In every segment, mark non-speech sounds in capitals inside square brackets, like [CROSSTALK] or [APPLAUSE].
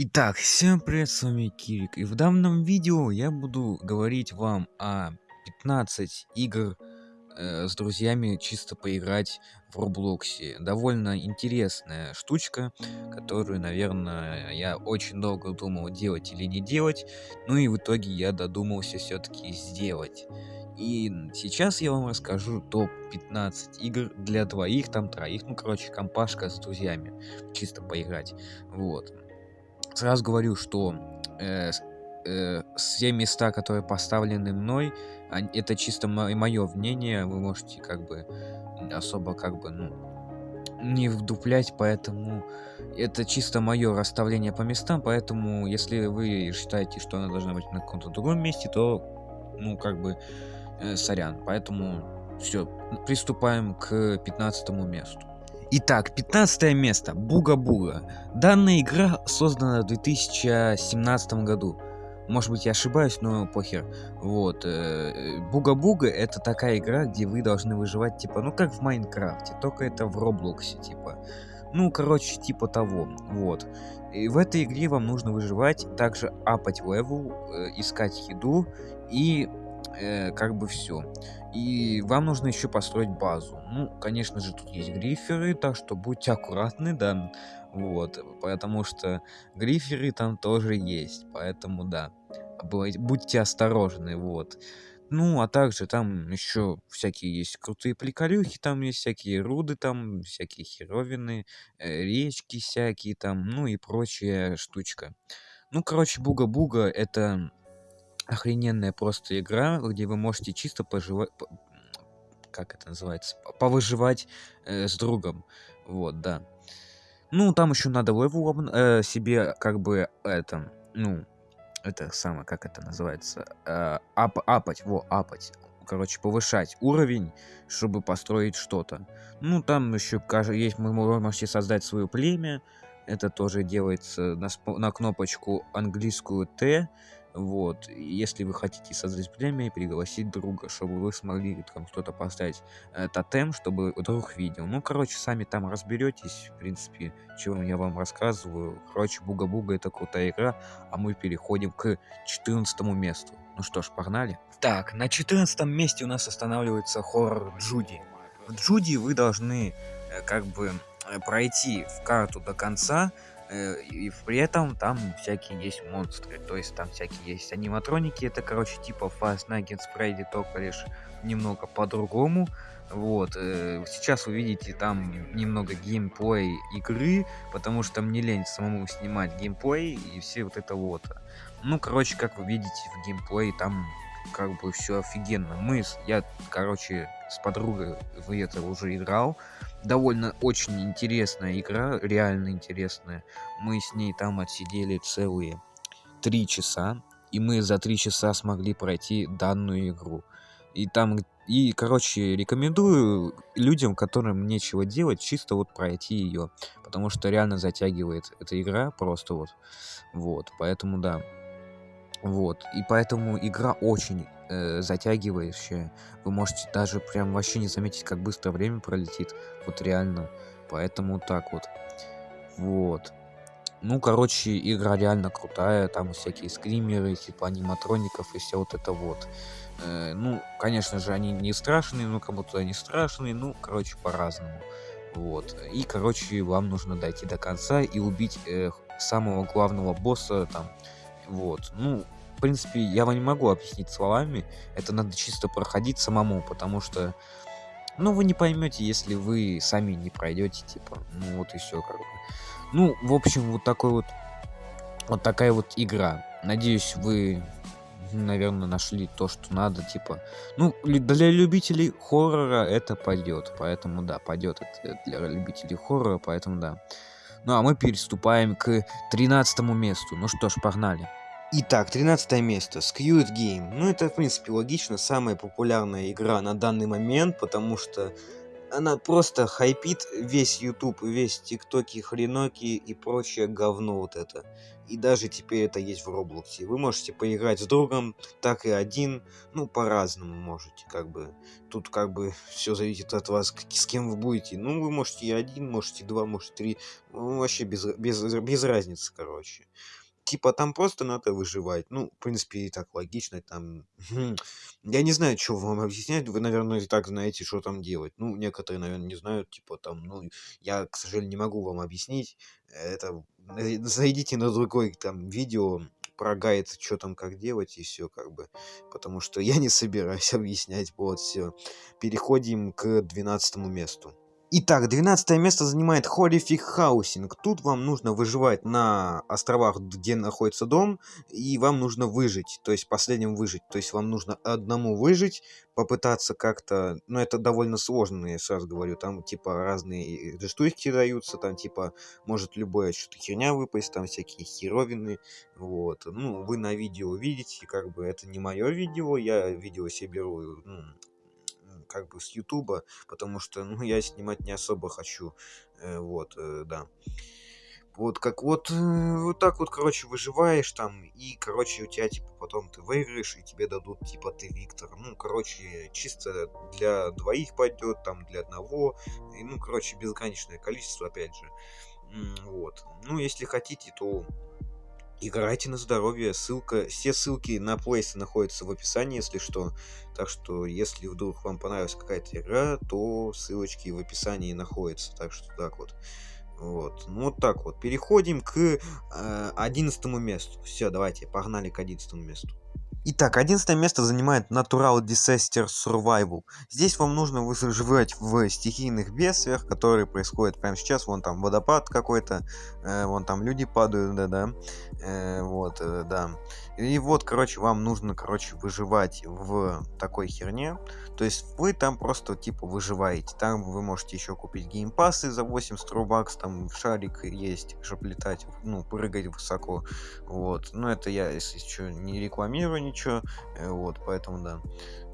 Итак, всем привет, с вами Кирик, и в данном видео я буду говорить вам о 15 игр э, с друзьями чисто поиграть в Роблоксе. Довольно интересная штучка, которую, наверное, я очень долго думал делать или не делать, ну и в итоге я додумался все-таки сделать. И сейчас я вам расскажу топ-15 игр для двоих, там троих, ну короче, компашка с друзьями, чисто поиграть, вот. Сразу говорю, что э, э, все места, которые поставлены мной, это чисто мое мнение, вы можете как бы особо как бы, ну, не вдуплять, поэтому это чисто мое расставление по местам, поэтому если вы считаете, что она должна быть на каком-то другом месте, то, ну, как бы, э, сорян. Поэтому все, приступаем к 15 месту. Итак, 15 место. Booga Booga. Данная игра создана в 2017 году. Может быть, я ошибаюсь, но похер. Вот. Э, Booga Booga это такая игра, где вы должны выживать, типа, ну как в Майнкрафте, только это в Роблоксе, типа. Ну, короче, типа того. Вот. И в этой игре вам нужно выживать, также up ать level, э, искать еду и э, как бы все. И вам нужно еще построить базу. Ну, конечно же, тут есть гриферы, так что будьте аккуратны, да. Вот, потому что гриферы там тоже есть, поэтому да. Будьте осторожны, вот. Ну, а также там еще всякие есть крутые приколюхи, там есть всякие руды, там всякие херовины, э, речки всякие там, ну и прочая штучка. Ну, короче, Booga Booga это охрененная просто игра, где вы можете чисто поживать, как это называется, повыживать э, с другом. Вот, да. Ну, там еще надо level э, себе, как бы, это, ну, это самое, как это называется, э, up, up ать, во, up ать. Короче, повышать уровень, чтобы построить что-то. Ну, там еще есть, вы можете создать свое племя. Это тоже делается на, на кнопочку английскую Т вот, если вы хотите создать племя пригласить друга, чтобы вы смогли там что-то поставить э, тотем, чтобы друг видел. Ну, короче, сами там разберетесь, в принципе, чего я вам рассказываю. Короче, Буга-Буга это крутая игра, а мы переходим к 14 месту. Ну что ж, погнали. Так, на 14 месте у нас останавливается хоррор Джуди. В Джуди вы должны э, как бы э, пройти в карту до конца, и при этом там всякие есть монстры, то есть там всякие есть аниматроники, это, короче, типа Fast Night Freddy, только лишь немного по-другому. Вот, э, сейчас вы видите там немного геймплей игры, потому что мне лень самому снимать геймплей и все вот это вот. Ну, короче, как вы видите в геймплей, там как бы все офигенно. Мы, я, короче, с подругой в это уже играл. Довольно очень интересная игра, реально интересная. Мы с ней там отсидели целые три часа. И мы за три часа смогли пройти данную игру. И там, и, короче, рекомендую людям, которым нечего делать, чисто вот пройти ее. Потому что реально затягивает эта игра просто вот. Вот, поэтому да. Вот, и поэтому игра очень э, затягивающая. Вы можете даже прям вообще не заметить, как быстро время пролетит. Вот реально. Поэтому так вот. Вот. Ну, короче, игра реально крутая. Там всякие скримеры, типа аниматроников и все вот это вот. Э, ну, конечно же, они не страшные, но кому-то они страшные. Ну, короче, по-разному. Вот. И, короче, вам нужно дойти до конца и убить э, самого главного босса там вот. Ну, в принципе, я вам не могу объяснить словами. Это надо чисто проходить самому, потому что... Ну, вы не поймете, если вы сами не пройдете, типа. Ну, вот и все, как. Ну, в общем, вот такой вот... Вот такая вот игра. Надеюсь, вы, наверное, нашли то, что надо, типа. Ну, для любителей хоррора это пойдет. Поэтому, да, пойдет это для любителей хоррора, поэтому, да. Ну, а мы переступаем к 13 месту. Ну что ж, погнали. Итак, 13 место. Squid Game. Ну, это, в принципе, логично. Самая популярная игра на данный момент, потому что она просто хайпит весь YouTube, весь ТикТоки, хреноки и прочее говно вот это. И даже теперь это есть в Роблоксе. Вы можете поиграть с другом, так и один, ну, по-разному можете, как бы. Тут как бы [LAUGHS] все зависит от вас, с кем вы будете. Ну, вы можете и один, можете два, можете три. Ну, вообще без, без, без разницы, короче типа там просто надо выживать. Ну, в принципе, и так логично, там... Хм, я не знаю, что вам объяснять, вы, наверное, и так знаете, что там делать. Ну, некоторые, наверное, не знают, типа там, ну, я, к сожалению, не могу вам объяснить. Это, э, зайдите на другой там видео, про гайд, что там как делать, и все, как бы. Потому что я не собираюсь [LAUGHS] объяснять, вот, все. Переходим к 12 месту. Итак, 12 место занимает Horrific Housing. Тут вам нужно выживать на островах, где находится дом, и вам нужно выжить, то есть последним выжить. То есть вам нужно одному выжить, попытаться как-то... Ну, это довольно сложно, я сразу говорю. Там, типа, разные штуки даются, там, типа, может любое что-то херня выпасть, там всякие херовины, вот. Ну, вы на видео видите, как бы, это не мое видео, я видео себе беру, ну, как бы с Ютуба, потому что, ну, я снимать не особо хочу, э, вот, э, да. Вот как вот, э, вот так вот, короче, выживаешь там, и, короче, у тебя, типа, потом ты выиграешь, и тебе дадут, типа, ты Виктор. Ну, короче, чисто для двоих пойдет, там, для одного, и, ну, короче, безграничное количество, опять же. Вот. Ну, если хотите, то Играйте на здоровье. Ссылка, все ссылки на плейсы находятся в описании, если что. Так что, если вдруг вам понравилась какая-то игра, то ссылочки в описании находятся. Так что так вот. Вот. Ну вот так вот. Переходим к э, 11 месту. Все, давайте, погнали к 11 месту. Итак, 11 место занимает Natural Disaster Survival. Здесь вам нужно выживать в стихийных бедствиях, которые происходят прямо сейчас. Вон там водопад какой-то, э, вон там люди падают, да-да. Э, вот, э, да. И вот, короче, вам нужно, короче, выживать в такой херне. То есть вы там просто, типа, выживаете. Там вы можете еще купить геймпасы за 80 рубакс, там шарик есть, чтобы летать, ну, прыгать высоко. Вот. Но это я, если что, не рекламирую ничего. Э, вот, поэтому да.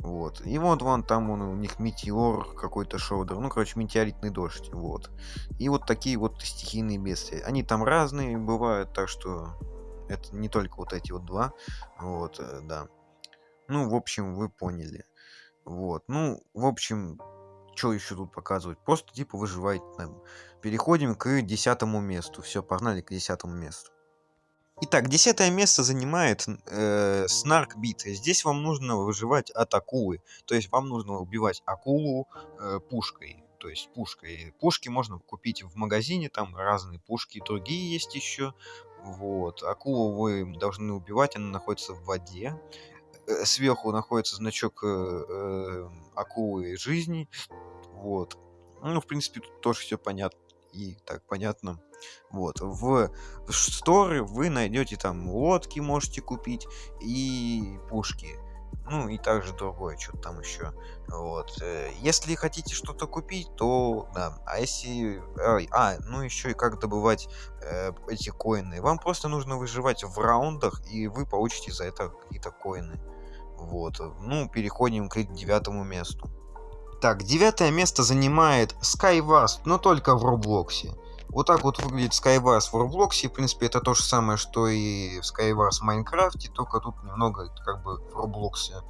Вот. И вот вон там он, у них метеор какой-то шоудер. Ну, короче, метеоритный дождь. Вот. И вот такие вот стихийные бедствия. Они там разные бывают, так что это не только вот эти вот два. Вот, э, да. Ну, в общем, вы поняли. Вот. Ну, в общем, что еще тут показывать? Просто типа выживать там. Переходим к десятому месту. Все, погнали к десятому месту. Итак, десятое место занимает э, Снарк Бит. Здесь вам нужно выживать от акулы. То есть вам нужно убивать акулу э, пушкой. То есть пушкой. Пушки можно купить в магазине, там разные пушки, другие есть еще. Вот. Акулу вы должны убивать, она находится в воде. Э, сверху находится значок э, э, акулы жизни. Вот. Ну, в принципе, тут тоже все понятно. И так понятно. Вот. В сторе вы найдете там лодки, можете купить и пушки. Ну и также другое, что-то там еще. Вот. Э, если хотите что-то купить, то да. А если... А, ну еще и как добывать э, эти коины. Вам просто нужно выживать в раундах, и вы получите за это какие-то коины. Вот. Ну, переходим к девятому месту. Так, девятое место занимает Skywars, но только в Роблоксе. Вот так вот выглядит Skywars в Roblox. В принципе, это то же самое, что и в Skywars в Майнкрафте, только тут немного как бы в Roblox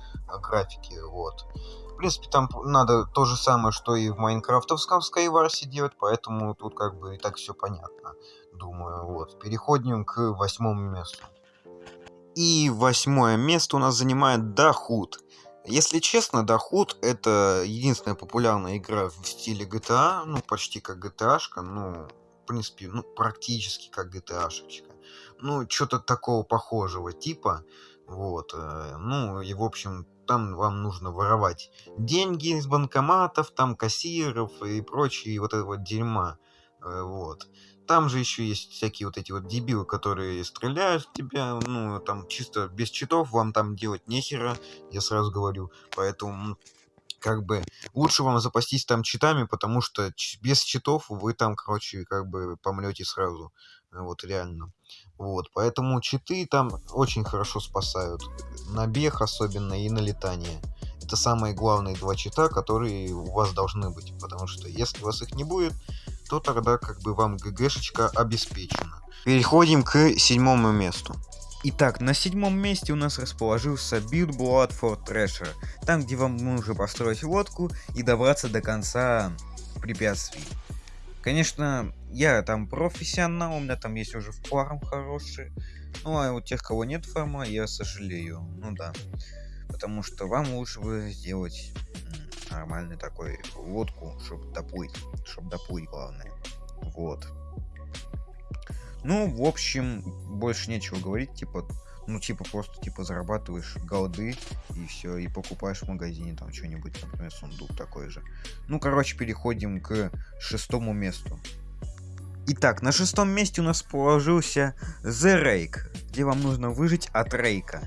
графики. Вот. В принципе, там надо то же самое, что и в майнкрафтовском Skywars делать, поэтому тут как бы и так все понятно, думаю. Вот. Переходим к восьмому месту. И восьмое место у нас занимает Дохуд. Если честно, Дохуд это единственная популярная игра в стиле GTA, ну почти как GTA-шка, ну в принципе, ну, практически как GTA-шечка. Ну, что-то такого похожего типа. Вот. Э, ну, и, в общем, там вам нужно воровать деньги из банкоматов, там кассиров и прочие вот это вот дерьма. Э, вот. Там же еще есть всякие вот эти вот дебилы, которые стреляют в тебя. Ну, там чисто без читов вам там делать нехера, я сразу говорю. Поэтому как бы лучше вам запастись там читами, потому что без читов вы там, короче, как бы помрете сразу. Вот реально. Вот, поэтому читы там очень хорошо спасают. На бег особенно и на летание. Это это самые главные два чита, которые у вас должны быть. Потому что если у вас их не будет, то тогда как бы вам ГГшечка обеспечена. Переходим к седьмому месту. Итак, на седьмом месте у нас расположился Build Blood for Treasure, там где вам нужно построить лодку и добраться до конца препятствий. Конечно, я там профессионал, у меня там есть уже фарм хороший, ну а у тех, кого нет фарма, я сожалею, ну да. Потому что вам лучше бы сделать нормальный такой лодку, чтобы доплыть, чтобы доплыть главное. Вот. Ну, в общем, больше нечего говорить, типа, ну, типа, просто, типа, зарабатываешь голды, и все, и покупаешь в магазине там что-нибудь, например, сундук такой же. Ну, короче, переходим к шестому месту. Итак, на шестом месте у нас положился The Rake, где вам нужно выжить от рейка.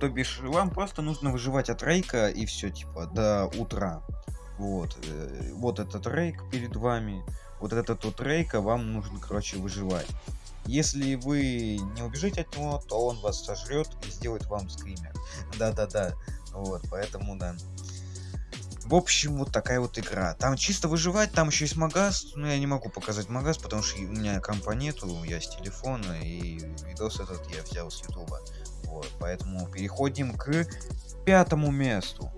То бишь, вам просто нужно выживать от рейка и все, типа, до утра. Вот, э, вот этот рейк перед вами, вот этот вот рейка вам нужно, короче, выживать. Если вы не убежите от него, то он вас сожрет и сделает вам скример. Да-да-да. Вот, поэтому да. В общем, вот такая вот игра. Там чисто выживать, там еще есть магаз. Но я не могу показать магаз, потому что у меня компа нету, я с телефона, и видос этот я взял с ютуба. Вот, поэтому переходим к пятому месту.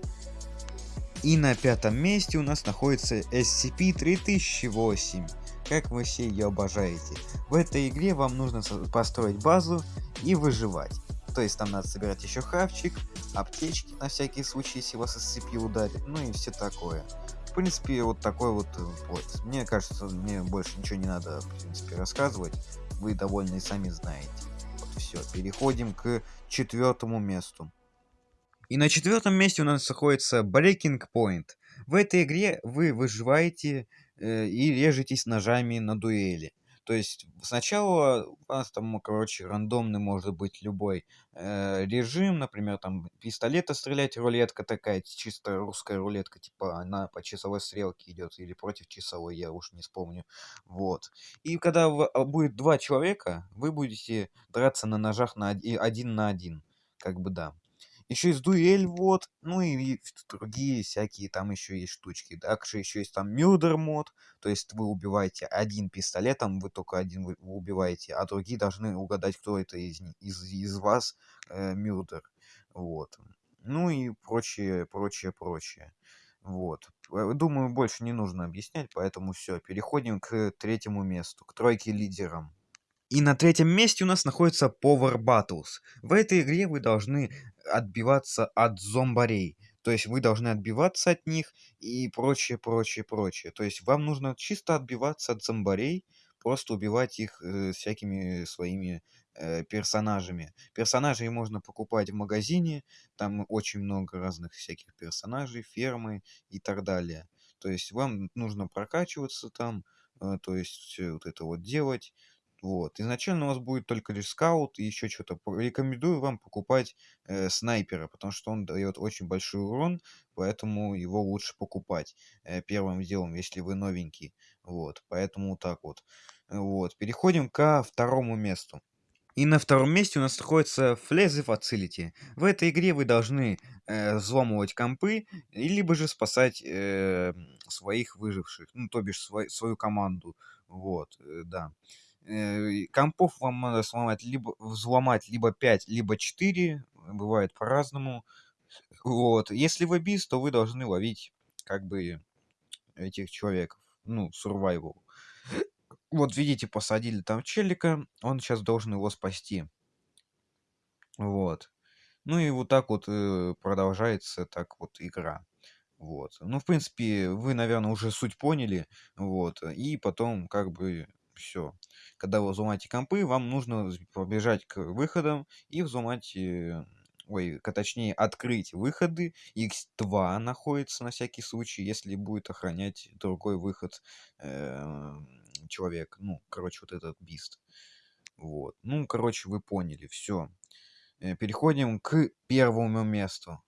И на пятом месте у нас находится SCP-3008 как вы все ее обожаете. В этой игре вам нужно построить базу и выживать. То есть там надо собирать еще хавчик, аптечки на всякий случай, если вас SCP ударит, ну и все такое. В принципе, вот такой вот вот. Э, мне кажется, мне больше ничего не надо, в принципе, рассказывать. Вы довольно и сами знаете. Вот все, переходим к четвертому месту. И на четвертом месте у нас находится Breaking Point. В этой игре вы выживаете и режетесь ножами на дуэли. То есть сначала у вас там, короче, рандомный может быть любой э, режим, например, там пистолета стрелять, рулетка такая, чисто русская рулетка, типа она по часовой стрелке идет или против часовой, я уж не вспомню. Вот. И когда а, будет два человека, вы будете драться на ножах на один на один. Как бы да. Еще есть дуэль, вот. Ну и другие всякие там еще есть штучки. Также еще есть там мюдер мод. То есть вы убиваете один пистолетом, вы только один вы убиваете, а другие должны угадать, кто это из, из, из вас э, мюдер. Вот. Ну и прочее, прочее, прочее. Вот. Э, думаю, больше не нужно объяснять, поэтому все. Переходим к третьему месту, к тройке лидерам. И на третьем месте у нас находится Power Battles. В этой игре вы должны отбиваться от зомбарей. То есть вы должны отбиваться от них и прочее, прочее, прочее. То есть вам нужно чисто отбиваться от зомбарей, просто убивать их э, всякими своими э, персонажами. Персонажей можно покупать в магазине, там очень много разных всяких персонажей, фермы и так далее. То есть вам нужно прокачиваться там, э, то есть все вот это вот делать. Вот. Изначально у вас будет только лишь скаут и еще что-то. Рекомендую вам покупать э, снайпера, потому что он дает очень большой урон, поэтому его лучше покупать э, первым делом, если вы новенький. Вот. Поэтому так вот. Вот. Переходим ко второму месту. И на втором месте у нас находится Flazy Facility. В этой игре вы должны э, взломывать компы, либо же спасать э, своих выживших, ну, то бишь свой, свою команду. Вот, э, да. Э, компов вам надо сломать либо взломать либо 5, либо 4. Бывает по-разному. Вот. Если вы биз, то вы должны ловить как бы этих человеков. Ну, survival. Вот видите, посадили там челика, он сейчас должен его спасти. Вот. Ну и вот так вот э, продолжается так вот игра. Вот. Ну, в принципе, вы, наверное, уже суть поняли. Вот. И потом, как бы, все. Когда вы взломаете компы, вам нужно побежать к выходам и взломать, э, ой, точнее, открыть выходы. X2 находится на всякий случай, если будет охранять другой выход э, человек. Ну, короче, вот этот бист. Вот. Ну, короче, вы поняли, все. Э, переходим к первому месту.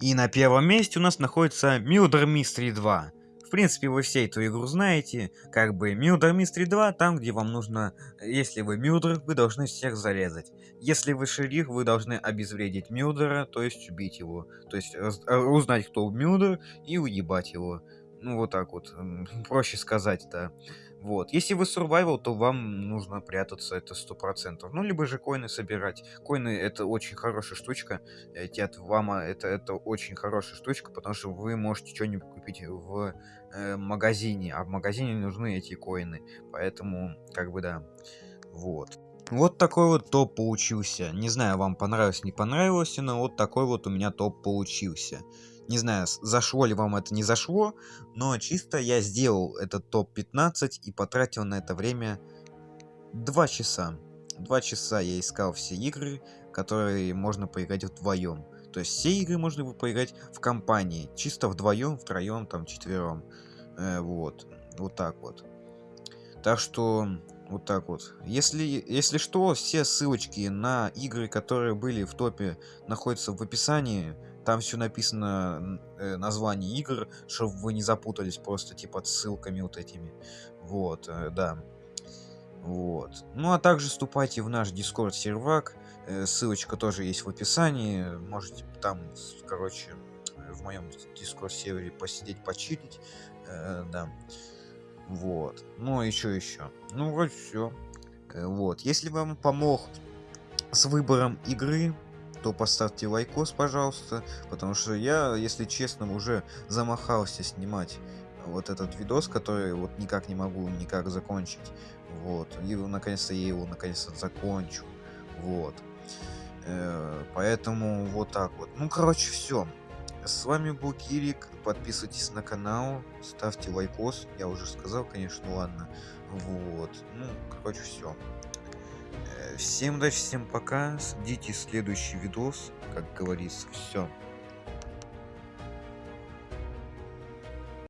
И на первом месте у нас находится Murder Mystery 2. В принципе, вы все эту игру знаете. Как бы Murder Mystery 2, там, где вам нужно... Если вы Мюдер, вы должны всех зарезать. Если вы шериф, вы должны обезвредить Мюдера, то есть убить его. То есть э, узнать, кто Мюдер, и уебать его. Ну, вот так вот. [LAUGHS] Проще сказать, да. Вот. Если вы survival, то вам нужно прятаться, это сто процентов. Ну, либо же коины собирать. Коины это очень хорошая штучка. Эти от вама это, это очень хорошая штучка, потому что вы можете что-нибудь купить в э, магазине, а в магазине нужны эти коины. Поэтому, как бы да. Вот. Вот такой вот топ получился. Не знаю, вам понравилось, не понравилось, но вот такой вот у меня топ получился. Не знаю, зашло ли вам это, не зашло, но чисто я сделал этот топ-15 и потратил на это время 2 часа. 2 часа я искал все игры, которые можно поиграть вдвоем. То есть все игры можно поиграть в компании, чисто вдвоем, втроем, там, четвером. Э, вот, вот так вот. Так что, вот так вот. Если, если что, все ссылочки на игры, которые были в топе, находятся в описании там все написано э, название игр, чтобы вы не запутались просто типа ссылками вот этими. Вот, э, да. Вот. Ну а также вступайте в наш Discord сервак. Э, ссылочка тоже есть в описании. Можете там, короче, в моем Discord сервере посидеть, почилить. Э, да. Вот. Ну, еще еще. Ну, вот все. Э, вот. Если вам помог с выбором игры, то поставьте лайкос, пожалуйста, потому что я, если честно, уже замахался снимать вот этот видос, который вот никак не могу никак закончить. Вот. И наконец-то я его наконец-то закончу. Вот. Э, поэтому вот так вот. Ну, короче, все. С вами был Кирик. Подписывайтесь на канал, ставьте лайкос. Я уже сказал, конечно, ладно. Вот. Ну, короче, все. Всем удачи, всем пока. Ждите следующий видос, как говорится. Все.